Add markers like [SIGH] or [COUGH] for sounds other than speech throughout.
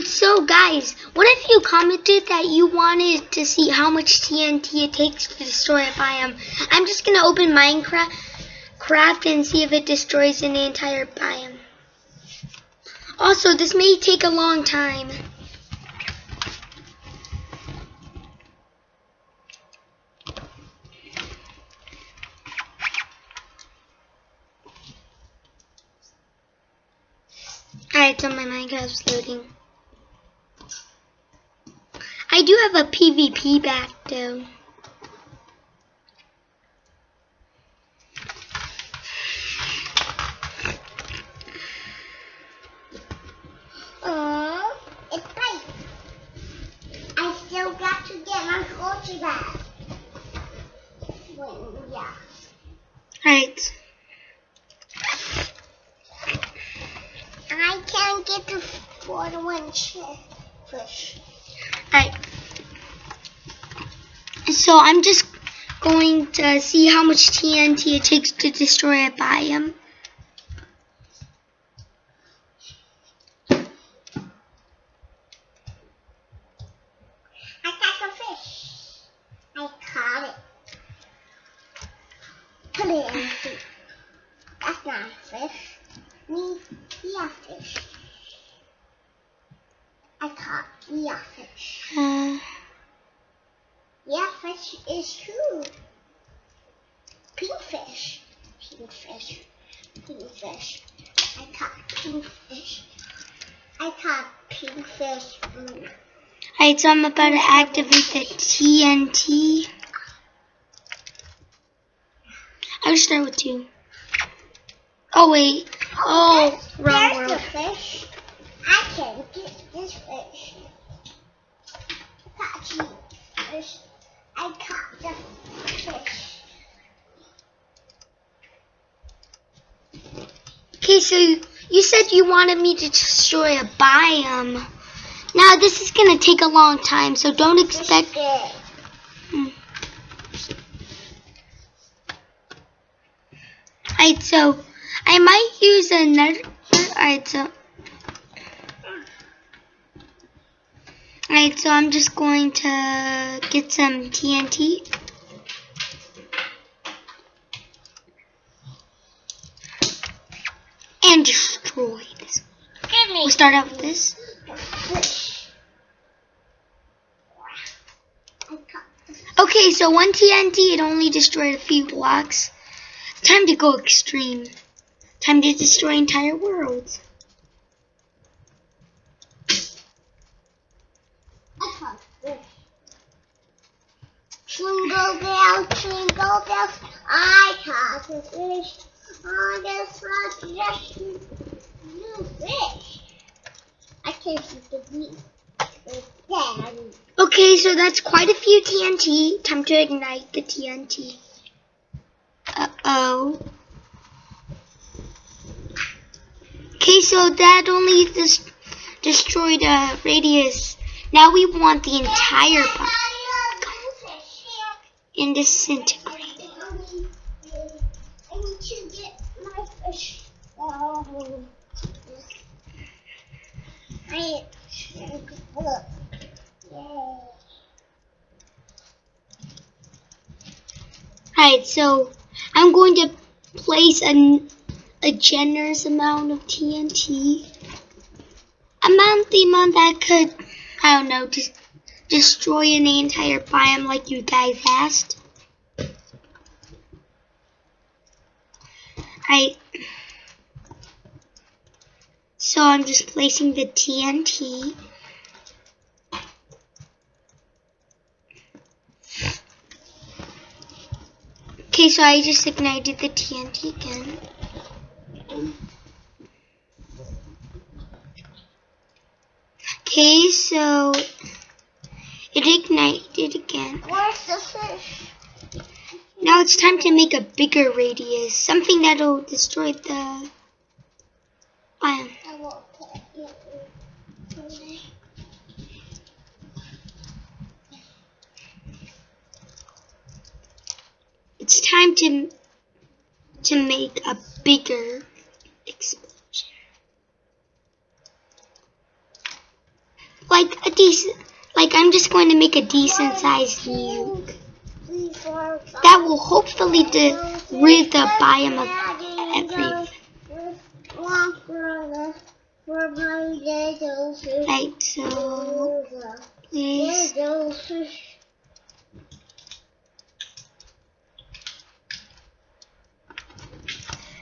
So guys, what if you commented that you wanted to see how much TNT it takes to destroy a biome? I'm just gonna open Minecraft craft and see if it destroys an entire biome. Also, this may take a long time. Alright, so my Minecraft is loading. I do have a PvP back though. Oh, it's right. I still got to get my culture back. Yeah. Alright. I can't get the water one fish. Alright. So I'm just going to see how much TNT it takes to destroy a biome. I caught a fish. I caught it. Put it in the soup. That's not a fish. Me, yeah, fish. I yeah, fish. Uh, Yeah, fish is true. Pink fish. Pink fish. Pink fish. I caught pink fish. I caught pink fish. Alright, so I'm about to activate the TNT. I'll start with two. Oh wait. Oh, wrong There's world. the fish. I can get this fish. Caught you. Fish. I caught the fish. Okay, so you said you wanted me to destroy a biome. Now this is gonna take a long time, so don't expect. Hmm. Alright, so I might use another. Alright, so. Alright, so I'm just going to get some TNT. And destroy this. We'll start out with this. the fish. I caught the fish. Okay, so one TNT, it only destroyed a few blocks. Time to go extreme. Time to destroy entire worlds. I caught the fish. Jingle bells, jingle bells, I caught the fish. On this rock, just new fish. I can't see the meat. Okay, so that's quite a few TNT. Time to ignite the TNT. Uh-oh. Okay, so that only des- destroyed a radius. Now we want the entire box in disintegrate. I need to get my fish. Oh. I look. Yay. Alright, so I'm going to place a, a generous amount of TNT. Amount the amount that could, I don't know, just destroy an entire biome like you guys asked. Alright. So I'm just placing the TNT. Okay, so I just ignited the TNT again. Okay, so it ignited again. Where's the fish? Now it's time to make a bigger radius, something that'll destroy the biome. I won't put it in. It's time to to make a bigger explosion. like a decent, like I'm just going to make a decent sized nuke. That will hopefully get rid the biome of everything. Right, so please. Little fish.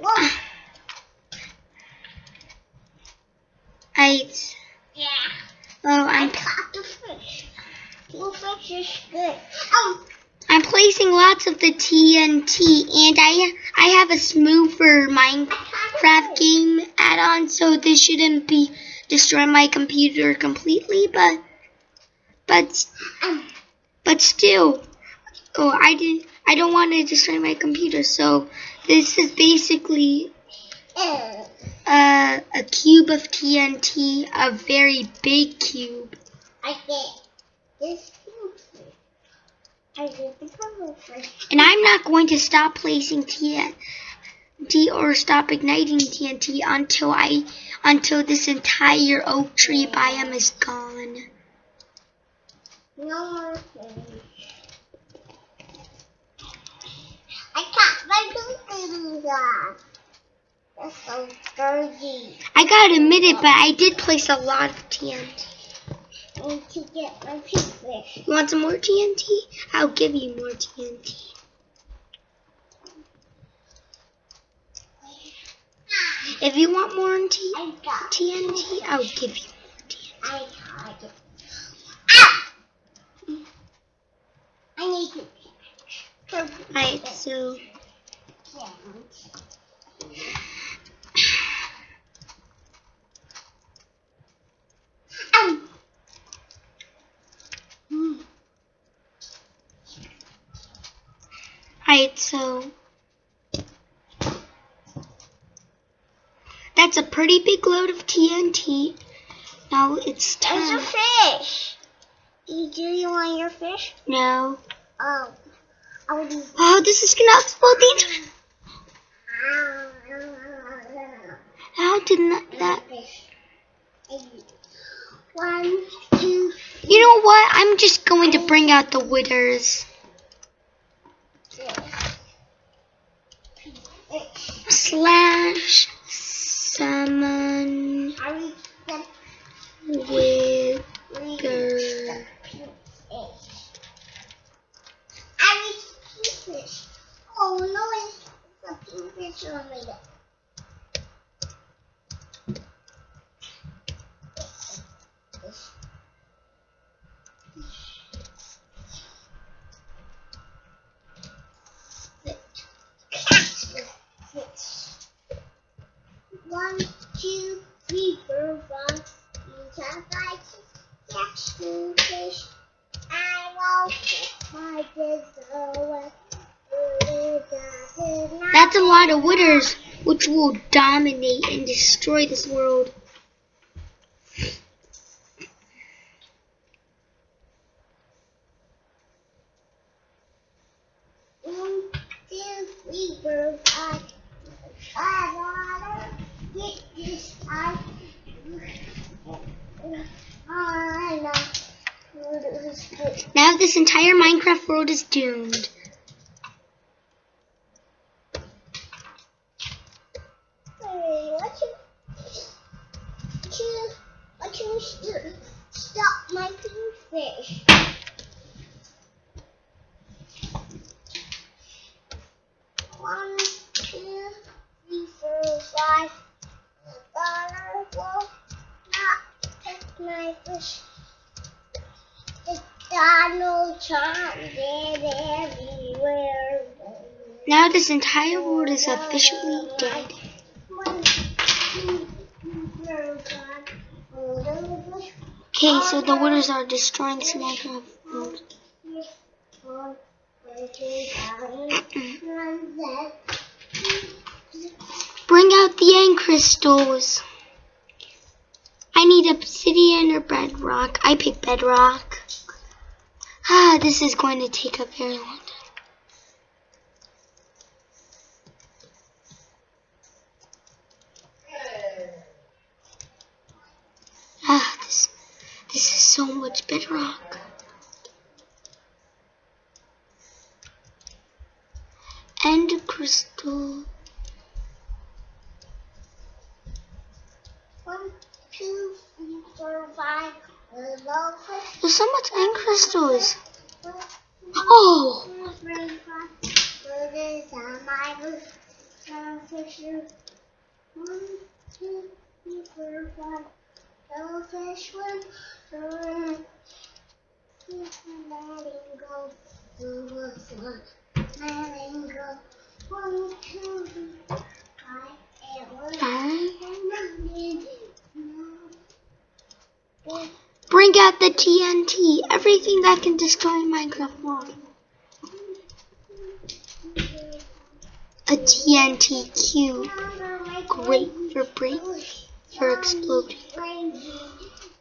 Whoa. Right. Yeah. Oh, I I'm caught the fish. The fish is good. Oh, I'm placing lots of the TNT, and I I have a smoother Minecraft game add-on, so this shouldn't be destroying my computer completely, but but but still, oh I did I don't want to destroy my computer, so this is basically uh, a cube of TNT, a very big cube. I this cube fish. I get the purple fish. And I'm not going to stop placing TNT or stop igniting TNT until I until this entire oak tree biome is gone. No more. I caught my. That's so dirty. I gotta admit it, but I did place a lot of TNT. I need to get my pink fish. You want some more TNT? I'll give you more TNT. If you want more T- TNT, I'll give you more TNT. I got it. Ah! I need to. Alright, so Um. Hmm. Alright, so that's a pretty big load of TNT. Now it's time. There's a fish. Do you, want your fish? No. Oh. Oh, this is gonna explode the entire. How did not that? One, two, You know what? I'm just going to bring out the withers. Slash the fish. Oh no, it's a pink fish on me. That's a lot of withers, which will dominate and destroy this world. One, two, three, four, five. I wanna get this out. I know. Now this entire Minecraft world is doomed. Hey, what you, what you, what you st- stop my pink fish? One, two, three, four, five. Dollar will not take my fish. The Donald Trump everywhere. Now this entire world is officially dead. Okay, so the withers are destroying this Minecraft world. Bring out the end crystals. I need obsidian or bedrock. I pick bedrock. Ah, this is going to take a very long time. Ah, this. This is so much bedrock. End crystal. One, two, three, four, five. There's so much end crystals. Oh! Bring out the TNT. Everything that can destroy Minecraft world. A TNT cube. Great for break for exploding.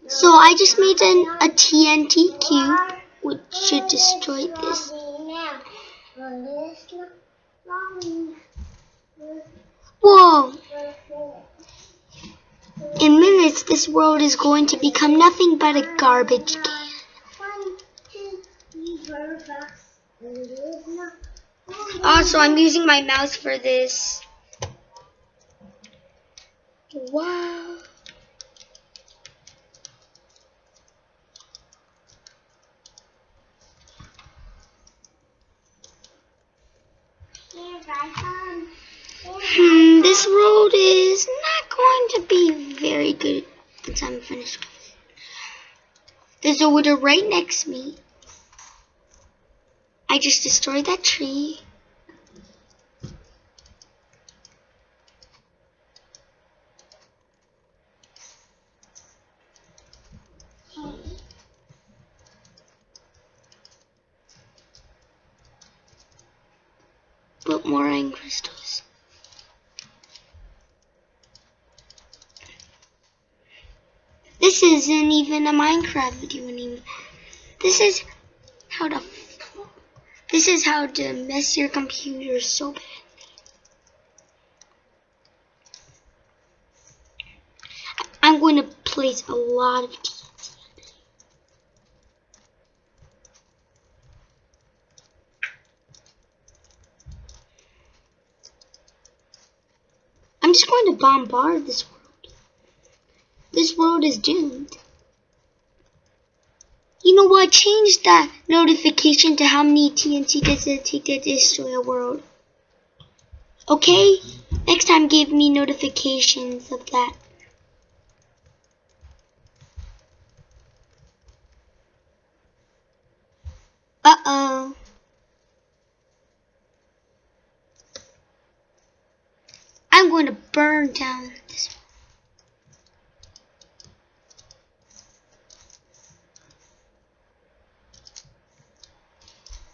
So I just made an, a TNT cube which should destroy this. Whoa! In minutes, this world is going to become nothing but a garbage can. Oh, also, I'm using my mouse for this. Wow. Um, Hmm, this road is not going to be very good once I'm finished with it. There's a wither right next to me. I just destroyed that tree. Put more iron crystals. This isn't even a Minecraft video anymore. This is how to this is how to mess your computer so bad. I'm going to place a lot of TNT. I'm just going to bombard this. This world is doomed. You know what? Change that notification to how many TNT does it take to destroy a world. Okay? Next time give me notifications of that. Uh-oh. I'm going to burn down this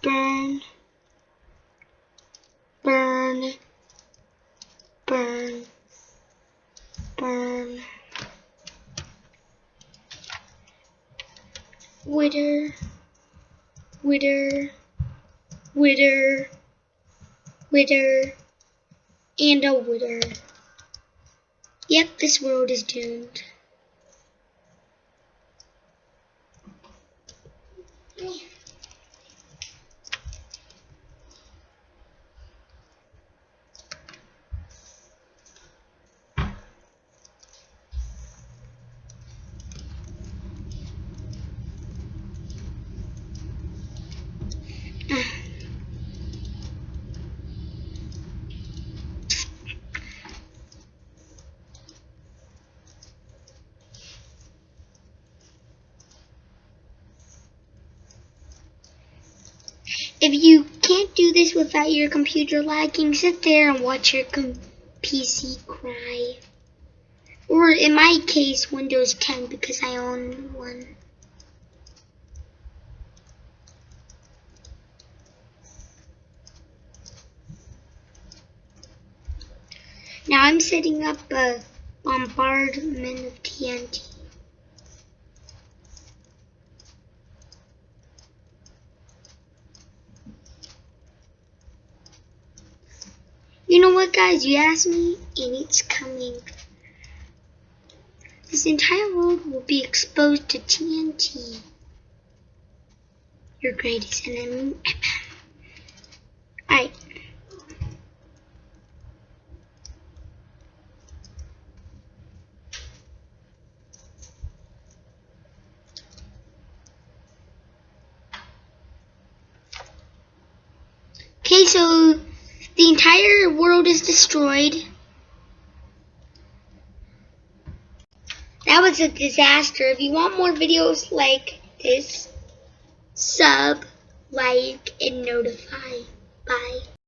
burn, burn, burn, burn. Wither, wither, wither, wither, and a wither. Yep, this world is doomed. If you can't do this without your computer lagging, sit there and watch your PC cry. Or in my case, Windows 10 because I own one. Now I'm setting up a bombardment of TNT. What, guys? You asked me, and it's coming. This entire world will be exposed to TNT. Your greatest enemy. [COUGHS] Alright. Okay, so the entire world is destroyed. That was a disaster. If you want more videos like this, sub, like, and notify. Bye.